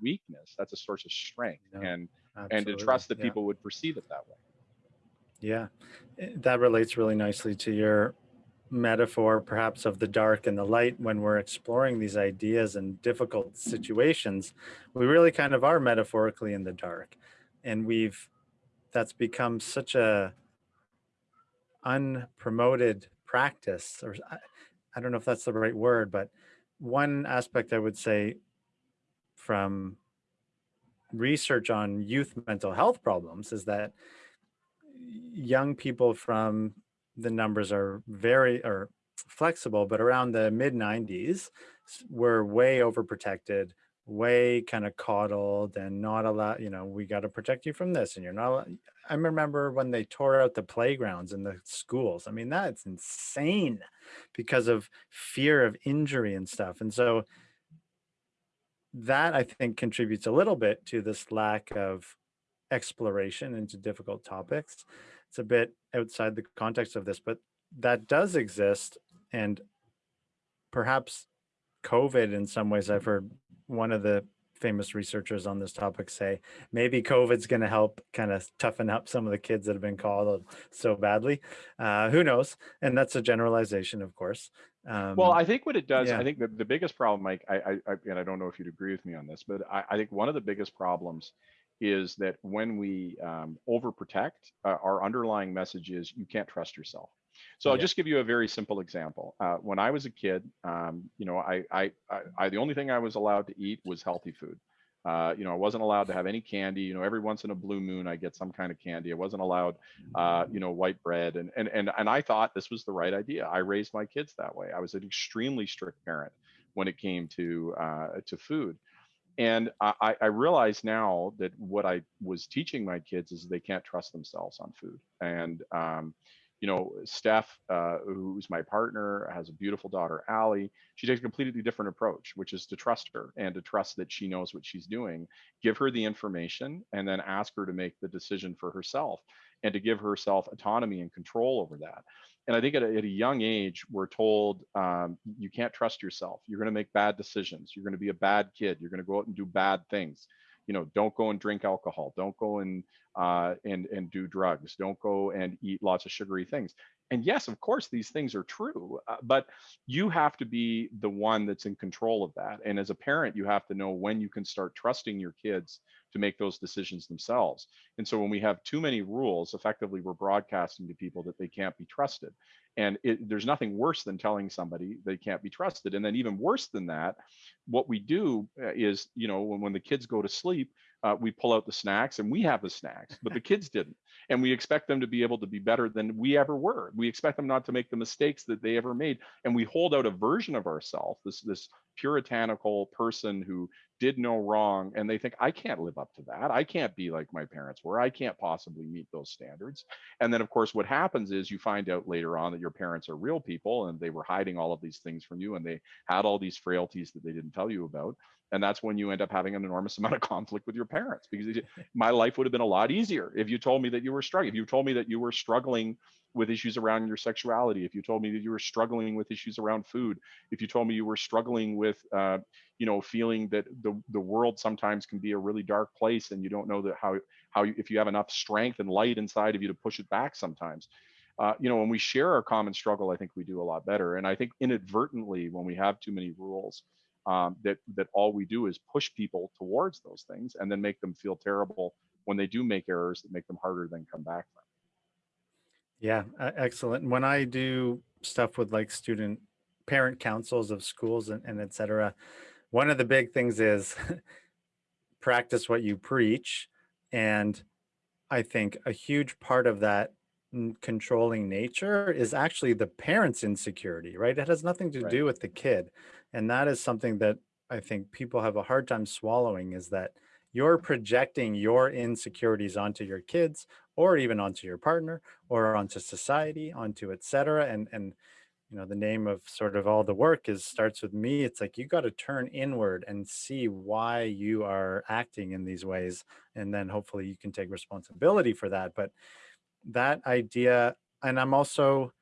Speaker 2: weakness. That's a source of strength,
Speaker 1: No,
Speaker 2: and and to trust that
Speaker 1: Yeah.
Speaker 2: people would perceive it that way.
Speaker 1: Yeah, Eh, that relates really nicely to your metaphor, perhaps of the dark and the light. When we're exploring these ideas and difficult situations, we really kind of are metaphorically in the dark, and we've that's become such a unpromoted practice, or I, I don't know if that's the right word, but one aspect I would say from research on youth mental health problems is that young people from the numbers are very or flexible, but around the mid 90s we're way overprotected, way kind of coddled and not allowed, you know, we got to protect you from this and you're not. I remember when they tore out the playgrounds in the schools. I mean, that's insane because of fear of injury and stuff. And so that I think contributes a little bit to this lack of exploration into difficult topics. It's a bit outside the context of this, but that does exist. And perhaps COVID, in some ways, I've heard one of the famous researchers on this topic say maybe COVID's going to help kind of toughen up some of the kids that have been called so badly. Uh, who knows? And that's a generalization, of course. Um,
Speaker 2: Well, I think what it does,
Speaker 1: yeah.
Speaker 2: I think the, the biggest problem, Mike, I, I, I, and I don't know if you'd agree with me on this, but I, I think one of the biggest problems is that when we um, overprotect, uh, our underlying message is you can't trust yourself. So I'll
Speaker 1: Yeah.
Speaker 2: just give you a very simple example. Uh, when I was a kid, um, you know, I, I, I, I, the only thing I was allowed to eat was healthy food. Uh, you know, I wasn't allowed to have any candy. You know, every once in a blue moon, I get some kind of candy. I wasn't allowed, uh, you know, white bread, and and and and I thought this was the right idea. I raised my kids that way. I was an extremely strict parent when it came to uh, to food, and I, I realize now that what I was teaching my kids is they can't trust themselves on food, and um, you know, Steph, uh, who's my partner, has a beautiful daughter, Allie. She takes a completely different approach, which is to trust her and to trust that she knows what she's doing. Give her the information and then ask her to make the decision for herself and to give herself autonomy and control over that. And I think at a, at a young age, we're told um, you can't trust yourself. You're going to make bad decisions. You're going to be a bad kid. You're going to go out and do bad things. You know, don't go and drink alcohol. Don't go and uh, and and do drugs. Don't go and eat lots of sugary things. And yes, of course, these things are true, uh, but you have to be the one that's in control of that. And as a parent, you have to know when you can start trusting your kids to make those decisions themselves. And so when we have too many rules, effectively, we're broadcasting to people that they can't be trusted. And it, there's nothing worse than telling somebody they can't be trusted. And then even worse than that, what we do uh, is, you know, when, when the kids go to sleep, uh, we pull out the snacks and we have the snacks, but the kids didn't. And we expect them to be able to be better than we ever were. We expect them not to make the mistakes that they ever made. And we hold out a version of ourselves, this this puritanical person who did no wrong and they think i can't live up to that. I can't be like my parents were. I can't possibly meet those standards. And then of course what happens is you find out later on that your parents are real people and they were hiding all of these things from you and they had all these frailties that they didn't tell you about and that's when you end up having an enormous amount of conflict with your parents because my life would have been a lot easier if you told me that you were struggling if you told me that you were struggling with issues around your sexuality if you told me that you were struggling with issues around food if you told me you were struggling with uh, you know feeling that the the world sometimes can be a really dark place and you don't know that how how you, if you have enough strength and light inside of you to push it back sometimes uh, you know, when we share our common struggle, I think we do a lot better. And I think inadvertently, when we have too many rules, um, that that all we do is push people towards those things and then make them feel terrible when they do make errors that make them harder than come back from.
Speaker 1: Yeah, e- excellent. When I do stuff with like student parent councils of schools and, and et cetera, one of the big things is practice what you preach. And I think a huge part of that controlling nature is actually the parent's insecurity, right? It has nothing to
Speaker 2: Right.
Speaker 1: do with the kid. And that is something that I think people have a hard time swallowing is that you're projecting your insecurities onto your kids or even onto your partner or onto society, onto et cetera. And, and, you know, the name of sort of all the work is starts with me. It's like you got to turn inward and see why you are acting in these ways. And then hopefully you can take responsibility for that. But that idea, and I'm also,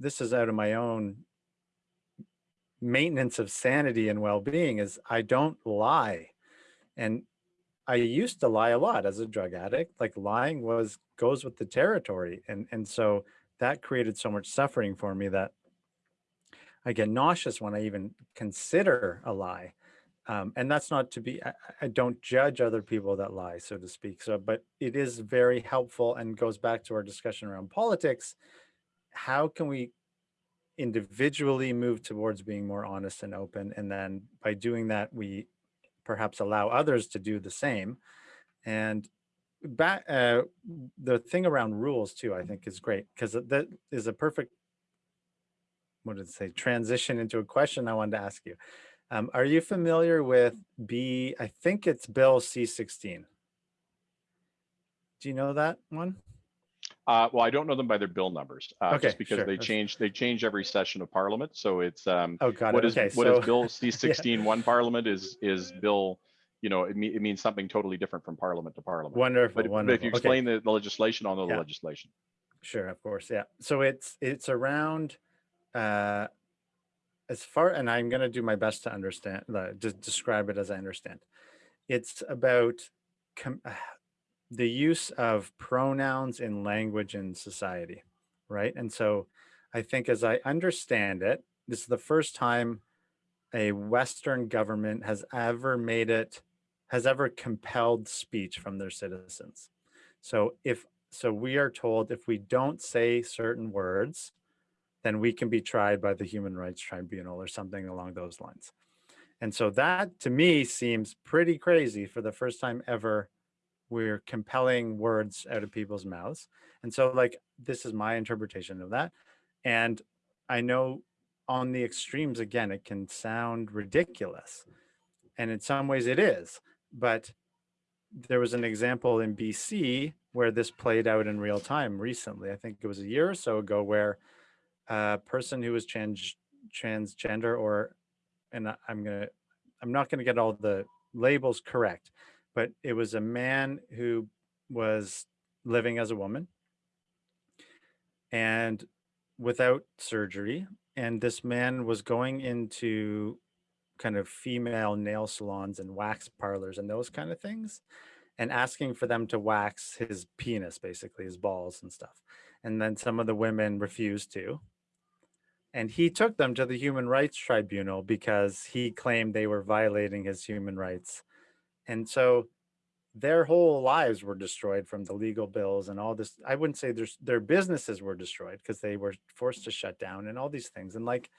Speaker 1: this is out of my own maintenance of sanity and well-being is I don't lie. And I used to lie a lot as a drug addict. Like lying was goes with the territory. And and so that created so much suffering for me that I get nauseous when I even consider a lie. Um, and that's not to be, I, I don't judge other people that lie, so to speak. So, but it is very helpful and goes back to our discussion around politics. How can we individually move towards being more honest and open? And then by doing that, we perhaps allow others to do the same. And back, uh, the thing around rules too, I think is great because that is a perfect what did it say transition into a question I wanted to ask you. Um, are you familiar with B? I think it's Bill C16. Do you know that one?
Speaker 2: Uh, well, I don't know them by their bill numbers, uh,
Speaker 1: Okay,
Speaker 2: just because
Speaker 1: sure,
Speaker 2: they change they change every session of Parliament. So it's um,
Speaker 1: Oh, got
Speaker 2: what is
Speaker 1: okay,
Speaker 2: what
Speaker 1: so
Speaker 2: is Bill C sixteen one Parliament is is Bill, you know, it, me, it means something totally different from Parliament to Parliament.
Speaker 1: wonderful,
Speaker 2: But, but if you
Speaker 1: Okay.
Speaker 2: explain the, the legislation, I'll know
Speaker 1: Yeah.
Speaker 2: the legislation.
Speaker 1: Sure, of course. Yeah. So it's it's around uh as far and I'm going to do my best to understand uh, just describe it as I understand. It's about com- the use of pronouns in language and society, right? And so I think as I understand it, this is the first time a western government has ever made it has ever compelled speech from their citizens. So if so we are told if we don't say certain words, then we can be tried by the Human Rights Tribunal or something along those lines. And so that to me seems pretty crazy for the first time ever. We're compelling words out of people's mouths. And so, like, this is my interpretation of that. And I know on the extremes, again, it can sound ridiculous. And in some ways it is. But there was an example in BC where this played out in real time recently. I think it was a year or so ago where a person who was trans transgender or and I'm gonna I'm not gonna get all the labels correct, but it was a man who was living as a woman and without surgery. And this man was going into kind of female nail salons and wax parlors and those kind of things and asking for them to wax his penis, basically his balls and stuff. And then some of the women refused to. And he took them to the Human Rights Tribunal because he claimed they were violating his human rights. And so their whole lives were destroyed from the legal bills and all this. I wouldn't say there's their businesses were destroyed because they were forced to shut down and all these things. And like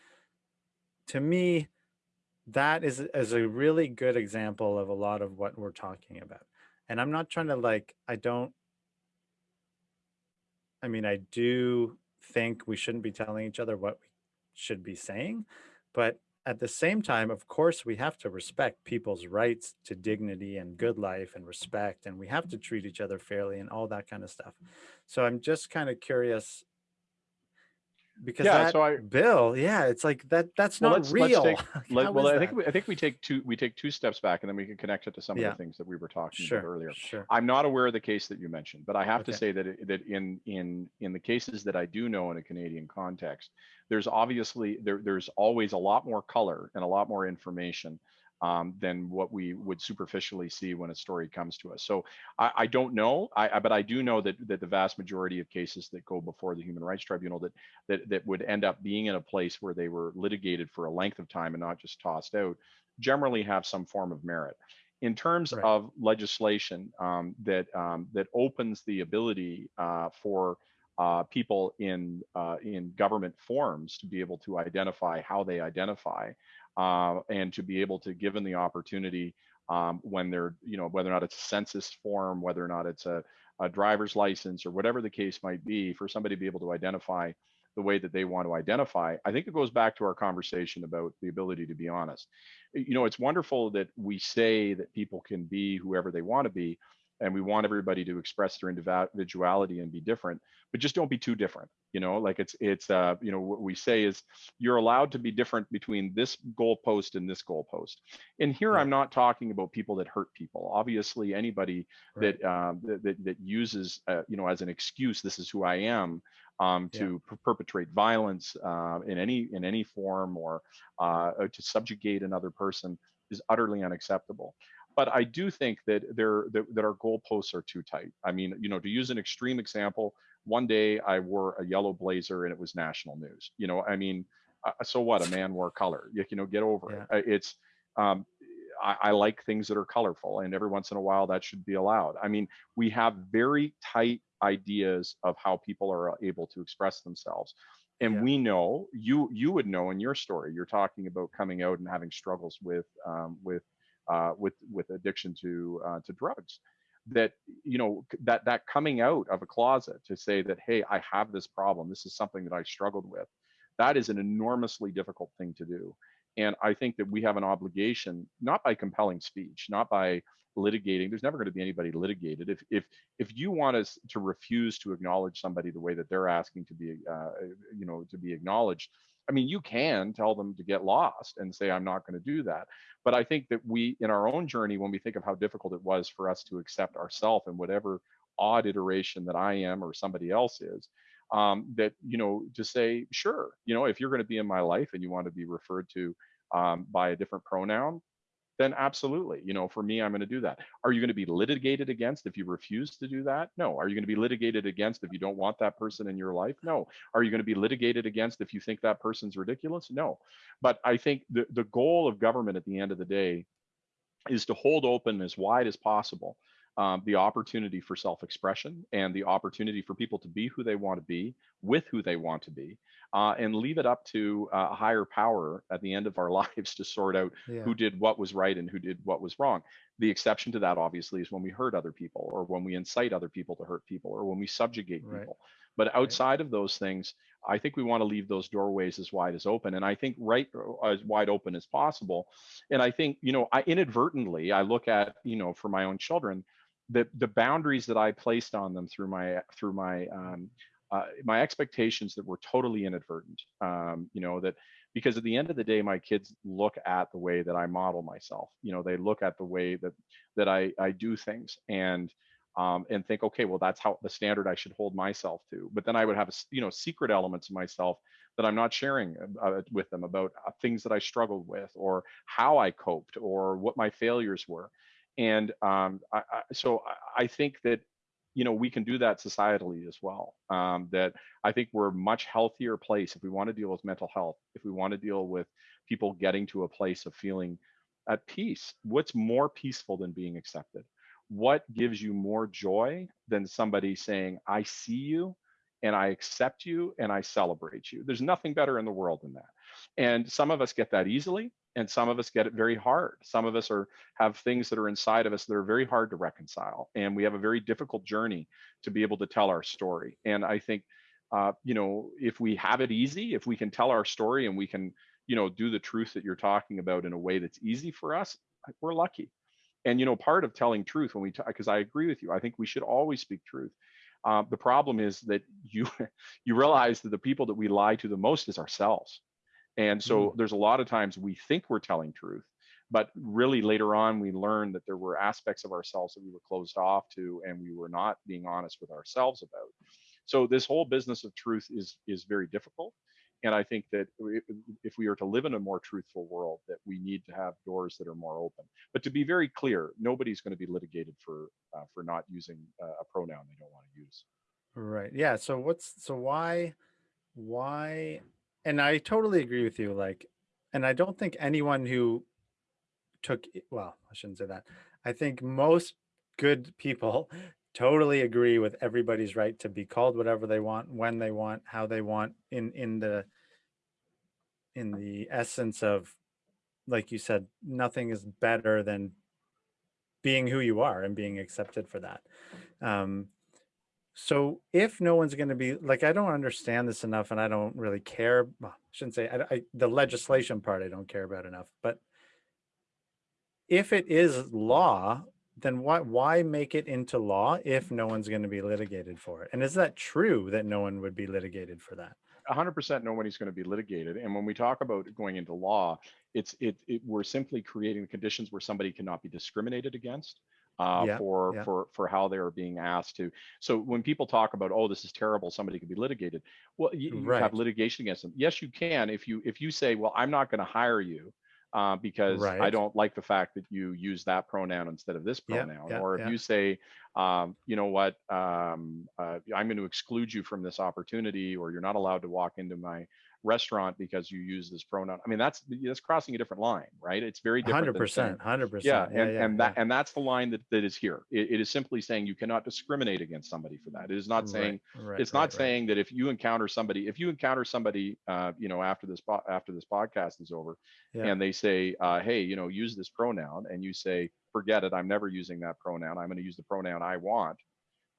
Speaker 1: to me, that is, is a really good example of a lot of what we're talking about. And I'm not trying to like, I don't, I mean, I do think we shouldn't be telling each other what we should be saying, but at the same time, of course, we have to respect people's rights to dignity and good life and respect, and we have to treat each other fairly and all that kind of stuff. So I'm just kind of curious because
Speaker 2: Yeah,
Speaker 1: that
Speaker 2: so I-
Speaker 1: bill, yeah, it's like that. That's
Speaker 2: Well,
Speaker 1: not
Speaker 2: let's- let's
Speaker 1: real.
Speaker 2: take- Let- well, I think we, I think we take two we take two steps back, and then we can connect it to some
Speaker 1: Yeah.
Speaker 2: of the things that we were talking
Speaker 1: sure,
Speaker 2: about earlier.
Speaker 1: sure.
Speaker 2: I'm not aware of the case that you mentioned, but I have to say that it, that in in in the cases that I do know in a Canadian context, there's obviously there there's always a lot more color and a lot more information um, than what we would superficially see when a story comes to us. So I, I don't know, I, I, but I do know that that the vast majority of cases that go before the Human Rights Tribunal that that that would end up being in a place where they were litigated for a length of time and not just tossed out, generally have some form of merit. In terms
Speaker 1: Right.
Speaker 2: of legislation um, that um, that opens the ability uh, for uh, people in uh, in government forms to be able to identify how they identify uh, and to be able to given the opportunity um, when they're you know whether or not it's a census form whether or not it's a, a driver's license or whatever the case might be for somebody to be able to identify the way that they want to identify i think it goes back to our conversation about the ability to be honest. You know it's wonderful that we say that people can be whoever they want to be and we want everybody to express their individuality and be different but just don't be too different you know like it's it's uh you know what we say is you're allowed to be different between this goalpost and this goalpost and here
Speaker 1: Yeah.
Speaker 2: i'm not talking about people that hurt people obviously anybody
Speaker 1: Right.
Speaker 2: that um that, that, that uses uh, you know as an excuse this is who i am um,
Speaker 1: Yeah.
Speaker 2: to per- perpetrate violence uh, in any in any form or uh, or to subjugate another person is utterly unacceptable but I do think that there that, that our goalposts are too tight. I mean, you know, to use an extreme example, one day I wore a yellow blazer and it was national news. You know, I mean, uh, so what? A man wore color. You, you know, get over it. Uh, It's um, I, I like things that are colorful, and every once in a while that should be allowed. I mean, we have very tight ideas of how people are able to express themselves and
Speaker 1: Yeah.
Speaker 2: we know you you would know in your story you're talking about coming out and having struggles with um, with uh, with with addiction to uh, to drugs that you know that that coming out of a closet to say that hey i have this problem this is something that i struggled with that is an enormously difficult thing to do. And i think that we have an obligation not by compelling speech not by litigating there's never going to be anybody litigated. If if if you want us to refuse to acknowledge somebody the way that they're asking to be uh, you know to be acknowledged i mean you can tell them to get lost and say i'm not going to do that. But i think that we in our own journey when we think of how difficult it was for us to accept ourselves and whatever odd iteration that i am or somebody else is um, that you know to say sure you know if you're going to be in my life and you want to be referred to um, by a different pronoun then absolutely you know for me i'm going to do that. Are you going to be litigated against if you refuse to do that? No. Are you going to be litigated against if you don't want that person in your life? No. Are you going to be litigated against if you think that person's ridiculous? No. But i think the, the goal of government at the end of the day is to hold open as wide as possible um, the opportunity for self-expression and the opportunity for people to be who they want to be with who they want to be uh, and leave it up to uh, a higher power at the end of our lives to sort out
Speaker 1: Yeah.
Speaker 2: who did what was right and who did what was wrong. The exception to that obviously is when we hurt other people or when we incite other people to hurt people or when we subjugate
Speaker 1: Right.
Speaker 2: people. But outside of those things i think we want to leave those doorways as wide as open and i think right uh, as wide open as possible. And i think you know i inadvertently i look at you know for my own children the the boundaries that i placed on them through my through my um, uh, my expectations that were totally inadvertent um, you know that because at the end of the day my kids look at the way that i model myself you know they look at the way that that i i do things and um, and think okay well that's how the standard i should hold myself to. But then i would have you know secret elements of myself that i'm not sharing uh, with them about uh, things that i struggled with or how i coped or what my failures were. And um, I, I, so I think that you know we can do that societally as well um, that i think we're a much healthier place if we want to deal with mental health if we want to deal with people getting to a place of feeling at peace. What's more peaceful than being accepted? What gives you more joy than somebody saying i see you and i accept you and i celebrate you. There's nothing better in the world than that. And some of us get that easily and some of us get it very hard. Some of us are have things that are inside of us that are very hard to reconcile and we have a very difficult journey to be able to tell our story. And i think uh, you know if we have it easy if we can tell our story and we can you know do the truth that you're talking about in a way that's easy for us we're lucky. And you know part of telling truth when we talk because i agree with you i think we should always speak truth uh, the problem is that you you realize that the people that we lie to the most is ourselves. And so there's a lot of times we think we're telling truth but really later on we learned that there were aspects of ourselves that we were closed off to and we were not being honest with ourselves about. So this whole business of truth is is very difficult And I think that if we are to live in a more truthful world, that we need to have doors that are more open. But to be very clear, nobody's going to be litigated for uh, for not using uh, a pronoun they don't want to use.
Speaker 1: Right. Yeah. So what's so why why and I totally agree with you like and I don't think anyone who took well, I shouldn't say that. I think most good people totally agree with everybody's right to be called whatever they want, when they want, how they want in in the in the essence of like you said, nothing is better than being who you are and being accepted for that. Um, so if no one's going to be like, I don't understand this enough, and I don't really care. Well, I shouldn't say I, I, the legislation part I don't care about enough. But if it is law, then why why make it into law if no one's going to be litigated for it? And is that true that no one would be litigated for that?
Speaker 2: 100% nobody's going to be litigated. And when we talk about going into law, it's it, it we're simply creating conditions where somebody cannot be discriminated against uh,
Speaker 1: Yeah,
Speaker 2: for
Speaker 1: yeah.
Speaker 2: for for how they are being asked to. So when people talk about oh this is terrible, somebody could be litigated. Well, you, you
Speaker 1: Right.
Speaker 2: have litigation against them. Yes, you can if you if you say well I'm not going to hire you. Uh, because I don't like the fact that you use that pronoun instead of this pronoun, or if you say, um, you know what, um, uh, I'm going to exclude you from this opportunity, or you're not allowed to walk into my restaurant because you use this pronoun. I mean, that's that's crossing a different line, right? It's very different.
Speaker 1: Hundred
Speaker 2: than saying-
Speaker 1: percent, hundred
Speaker 2: Yeah, and and that and that's the line that that is here. It, it is simply saying you cannot discriminate against somebody for that. It is not saying
Speaker 1: right,
Speaker 2: it's not saying that if you encounter somebody, if you encounter somebody, uh, you know, after this after this podcast is over,
Speaker 1: Yeah.
Speaker 2: and they say, uh, hey, you know, use this pronoun, and you say, forget it, I'm never using that pronoun. I'm going to use the pronoun I want.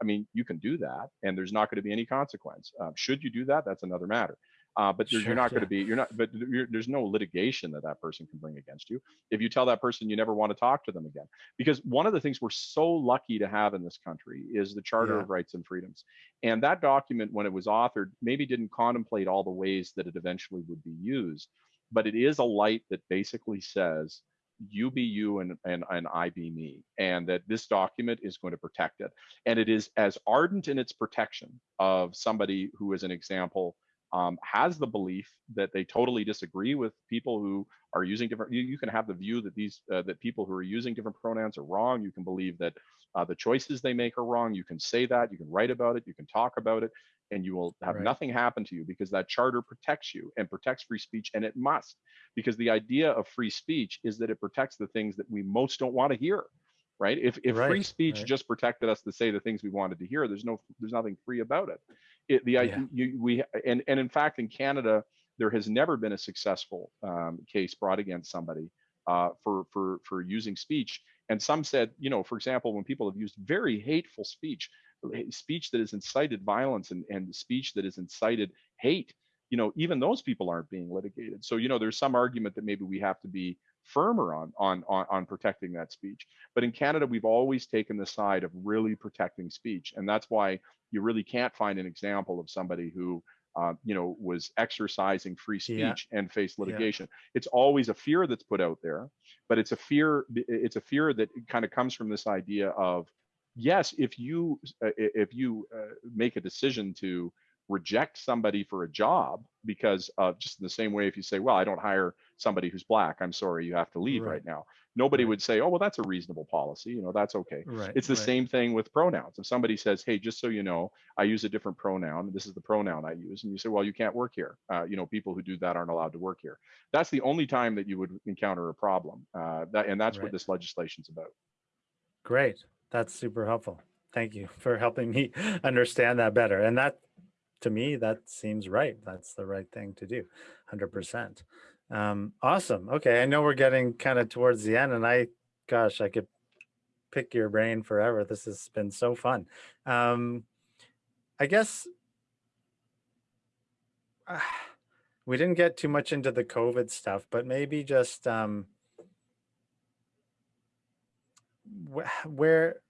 Speaker 2: I mean, you can do that, and there's not going to be any consequence. Um, should you do that? That's another matter. Uh, but you're,
Speaker 1: Sure,
Speaker 2: you're not going to be, you're not, but you're, there's no litigation that that person can bring against you if you tell that person you never want to talk to them again. Because one of the things we're so lucky to have in this country is the Charter
Speaker 1: Yeah.
Speaker 2: of Rights and Freedoms. And that document, when it was authored, maybe didn't contemplate all the ways that it eventually would be used, but it is a light that basically says, you be you and, and, and I be me, and that this document is going to protect it. And it is as ardent in its protection of somebody who is an example, um, has the belief that they totally disagree with people who are using different. You, you can have the view that these uh, that people who are using different pronouns are wrong. You can believe that uh, the choices they make are wrong. You can say that. You can write about it. You can talk about it, and you will have
Speaker 1: Right.
Speaker 2: nothing happen to you because that charter protects you and protects free speech, and it must because the idea of free speech is that it protects the things that we most don't want to hear right if if free speech
Speaker 1: right.
Speaker 2: just protected us to say the things we wanted to hear there's no there's nothing free about it it the
Speaker 1: Yeah.
Speaker 2: you, we and and in fact in canada there has never been a successful um, case brought against somebody uh, for for for using speech and some said you know for example when people have used very hateful speech eh, speech that has incited violence and and speech that has incited hate you know even those people aren't being litigated so you know there's some argument that maybe we have to be firmer on on on, on protecting that speech. But in canada we've always taken the side of really protecting speech and that's why you really can't find an example of somebody who uh, you know was exercising free
Speaker 1: Yeah.
Speaker 2: speech and faced litigation. It's always a fear that's put out there but it's a fear it's a fear that kind of comes from this idea of yes if you uh, if you uh, make a decision to reject somebody for a job because of just in the same way if you say well i don't hire somebody who's black i'm sorry you have to leave
Speaker 1: Right.
Speaker 2: right, now nobody
Speaker 1: Right.
Speaker 2: would say oh well that's a reasonable policy you know that's okay
Speaker 1: Right.
Speaker 2: it's the same thing with pronouns if somebody says hey just so you know i use a different pronoun this is the pronoun i use and you say well you can't work here uh, you know people who do that aren't allowed to work here that's the only time that you would encounter a problem uh, that, and that's what this legislation's about
Speaker 1: Great. That's super helpful. Thank you for helping me understand that better. And that, to me, that seems right. That's the right thing to do. 100%. Um, awesome. Okay. I know we're getting kind of towards the end, and I, gosh, I could pick your brain forever. This has been so fun. Um, I guess ah, we didn't get too much into the COVID stuff, but maybe just um, wh- where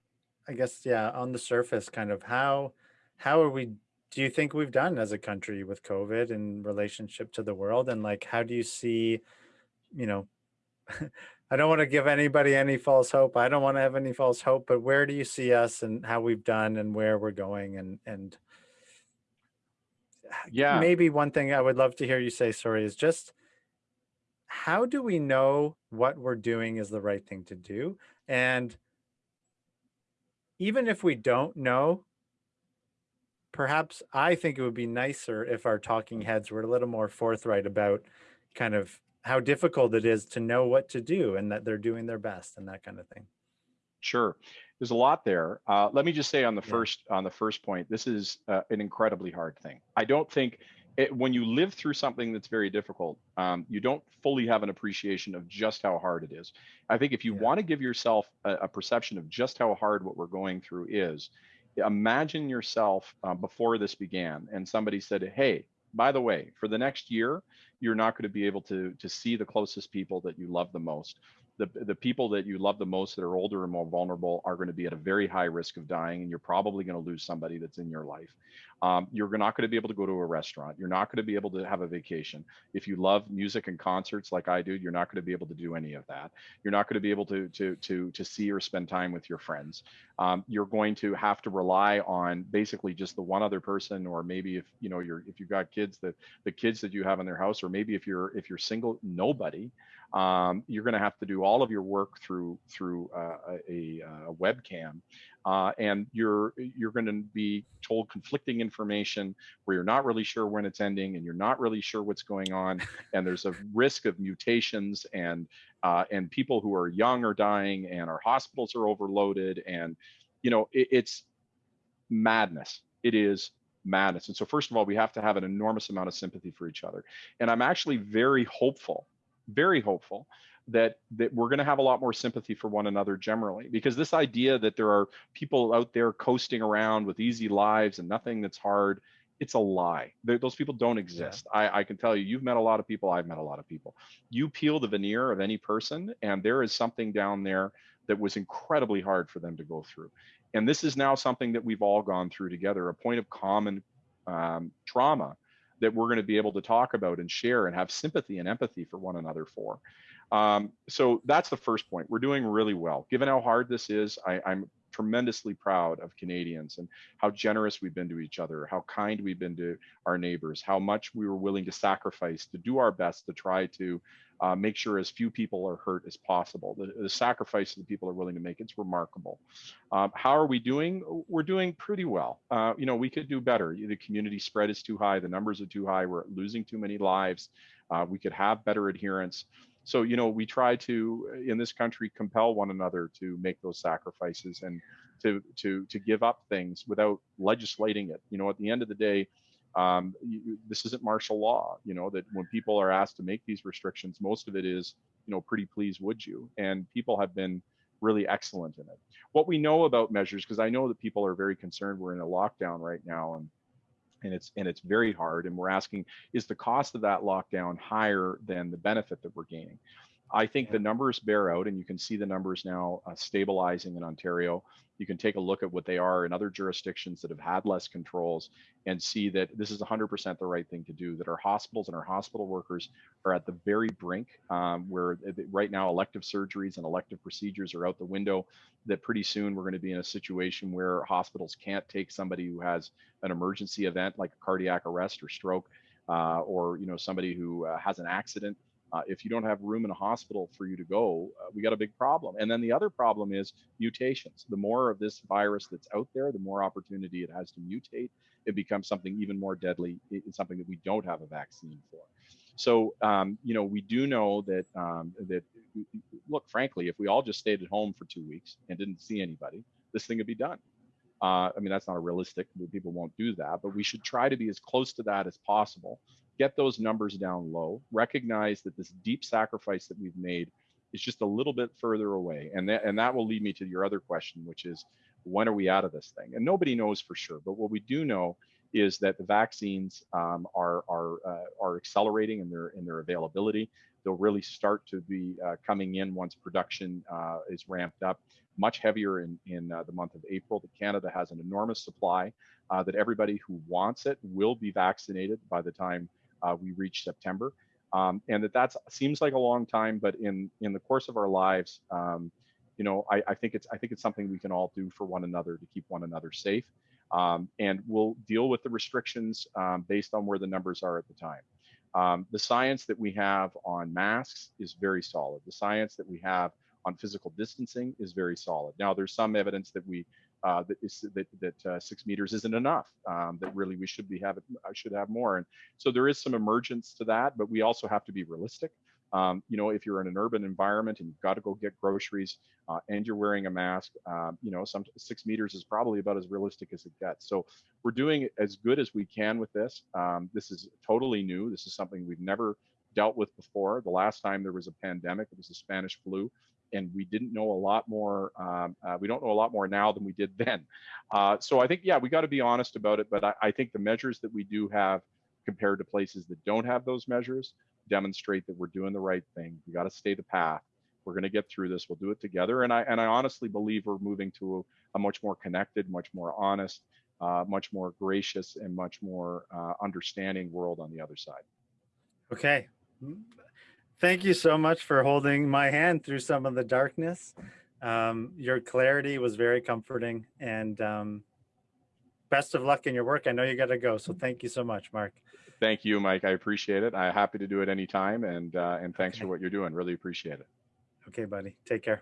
Speaker 1: I guess yeah, on the surface, kind of how how are we? Do you think we've done as a country with COVID in relationship to the world, and like how do you see, you know, I don't want to give anybody any false hope. I don't want to have any false hope, but where do you see us and how we've done and where we're going and and
Speaker 2: Yeah.
Speaker 1: maybe one thing I would love to hear you say, sorry, is just how do we know what we're doing is the right thing to do? And even if we don't know, perhaps I think it would be nicer if our talking heads were a little more forthright about kind of how difficult it is to know what to do and that they're doing their best and that kind of thing.
Speaker 2: Sure. There's a lot there. Uh, let me just say on the
Speaker 1: Yeah.
Speaker 2: first on the first point, this is uh, an incredibly hard thing. I don't think it, when you live through something that's very difficult, um, you don't fully have an appreciation of just how hard it is. I think if you
Speaker 1: Yeah.
Speaker 2: want to give yourself a, a perception of just how hard what we're going through is, imagine yourself uh, before this began and somebody said, "Hey, by the way, for the next year, you're not going to be able to to see the closest people that you love the most." the, the people that you love the most that are older and more vulnerable are going to be at a very high risk of dying and you're probably going to lose somebody that's in your life um, you're not going to be able to go to a restaurant. You're not going to be able to have a vacation. If you love music and concerts like i do you're not going to be able to do any of that. You're not going to be able to to to to see or spend time with your friends. Um, you're going to have to rely on basically just the one other person or maybe if you know you're if you've got kids that the kids that you have in their house or maybe if you're if you're single nobody um, you're going to have to do all of your work through through uh, a, a, webcam, uh, and you're you're going to be told conflicting information where you're not really sure when it's ending, and you're not really sure what's going on, and there's a risk of mutations and uh, and people who are young are dying, and our hospitals are overloaded, and you know it, it's madness. It is madness. And so, first of all, we have to have an enormous amount of sympathy for each other. And I'm actually very hopeful very hopeful that that we're going to have a lot more sympathy for one another generally because this idea that there are people out there coasting around with easy lives and nothing that's hard it's a lie those people don't exist yeah. I, I can tell you you've met a lot of people i've met a lot of people you peel the veneer of any person and there is something down there that was incredibly hard for them to go through and this is now something that we've all gone through together a point of common um, trauma that we're going to be able to talk about and share and have sympathy and empathy for one another for. Um, so that's the first point. We're doing really well. Given how hard this is, I, I'm tremendously proud of Canadians and how generous we've been to each other, how kind we've been to our neighbors, how much we were willing to sacrifice to do our best to try to uh, make sure as few people are hurt as possible. The, the sacrifice that people are willing to make, it's remarkable. Um, how are we doing? We're doing pretty well. Uh, you know, we could do better. The community spread is too high. The numbers are too high. We're losing too many lives. Uh, we could have better adherence. So, you know, we try to, in this country, compel one another to make those sacrifices and to to to give up things without legislating it. You know, at the end of the day, um, you, this isn't martial law you know that when people are asked to make these restrictions most of it is you know pretty please would you and people have been really excellent in it what we know about measures because i know that people are very concerned we're in a lockdown right now and and it's and it's very hard and we're asking is the cost of that lockdown higher than the benefit that we're gaining I think the numbers bear out, and you can see the numbers now uh, stabilizing in Ontario. You can take a look at what they are in other jurisdictions that have had less controls and see that this is 100% the right thing to do that our hospitals and our hospital workers are at the very brink um, where right now elective surgeries and elective procedures are out the window that pretty soon we're going to be in a situation where hospitals can't take somebody who has an emergency event like a cardiac arrest or stroke uh, or you know somebody who uh, has an accident uh, if you don't have room in a hospital for you to go, uh, we got a big problem. And then the other problem is mutations. The more of this virus that's out there, the more opportunity it has to mutate. It becomes something even more deadly. It's something that we don't have a vaccine for. So, um, you know, we do know that um, that look, frankly, if we all just stayed at home for two weeks and didn't see anybody, this thing would be done. Uh, I mean, that's not a realistic. People won't do that, but we should try to be as close to that as possible get those numbers down low, recognize that this deep sacrifice that we've made is just a little bit further away. And that, and that will lead me to your other question, which is when are we out of this thing? And nobody knows for sure, but what we do know is that the vaccines um, are are uh, are accelerating in their in their availability. They'll really start to be uh, coming in once production uh, is ramped up. Much heavier in in uh, the month of April. That Canada has an enormous supply. Uh, that everybody who wants it will be vaccinated by the time uh, we reach September. Um, and that that seems like a long time, but in in the course of our lives, um, you know, I, I, think it's I think it's something we can all do for one another to keep one another safe. Um, and we'll deal with the restrictions um, based on where the numbers are at the time. Um, the science that we have on masks is very solid. The science that we have on physical distancing is very solid. Now, there's some evidence that we uh, that is that that uh, six meters isn't enough. Um, that really we should be have I should have more. And so there is some emergence to that, but we also have to be realistic. Um, you know, if you're in an urban environment and you've got to go get groceries uh, and you're wearing a mask, um, you know, some six meters is probably about as realistic as it gets. So we're doing as good as we can with this. Um, this is totally new. This is something we've never dealt with before. The last time there was a pandemic, it was the Spanish flu, and we didn't know a lot more. Um, uh, we don't know a lot more now than we did then. Uh, so I think, yeah, we got to be honest about it. But I, I think the measures that we do have compared to places that don't have those measures demonstrate that we're doing the right thing. We got to stay the path. We're going to get through this. We'll do it together. And I and I honestly believe we're moving to a, a much more connected, much more honest, uh, much more gracious, and much more uh, understanding world on the other side.
Speaker 1: Okay. Thank you so much for holding my hand through some of the darkness. Um, your clarity was very comforting and um, best of luck in your work. I know you got to go. So thank you so much, Mark.
Speaker 2: Thank you, Mike. I appreciate it. I'm happy to do it anytime. And, uh, and thanks
Speaker 1: Okay.
Speaker 2: for what you're doing. Really appreciate it.
Speaker 1: Okay, buddy. Take care.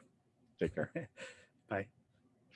Speaker 2: Take care.